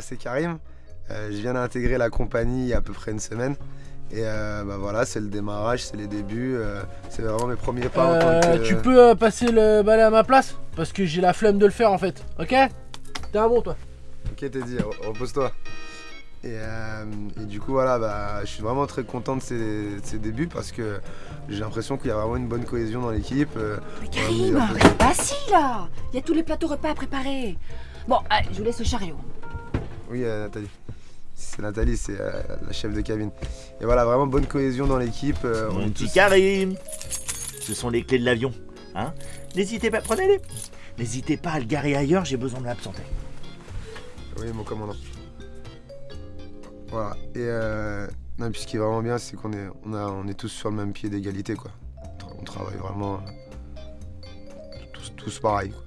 moi c'est Karim. Euh, je viens d'intégrer la compagnie il y a à peu près une semaine. Et euh, bah voilà, c'est le démarrage, c'est les débuts. euh, c'est vraiment mes premiers pas en tant que. Tu peux euh, passer le balai à ma place? Parce que j'ai la flemme de le faire en fait. Ok? T'es un bon toi. Ok, t'es dit, re- repose-toi. Et, euh, et du coup, voilà, bah, je suis vraiment très content de ces, de ces débuts parce que j'ai l'impression qu'il y a vraiment une bonne cohésion dans l'équipe. euh, Mais Karim, reste pas assis là Il y a tous les plateaux repas à préparer. Bon, allez, je vous laisse le chariot. Oui, euh, Nathalie. C'est Nathalie, c'est euh, la chef de cabine. Et voilà, vraiment bonne cohésion dans l'équipe. euh, on Mon est petit tous- Karim Ce sont les clés de l'avion. Hein N'hésitez pas, prenez-les. N'hésitez pas à le garer ailleurs, j'ai besoin de m'absenter. Oui, mon commandant. Voilà. Et euh, non, puis ce qui est vraiment bien, c'est qu'on est, on a, on est tous sur le même pied d'égalité, quoi. On tra- On travaille vraiment euh, tous, tous pareil, quoi.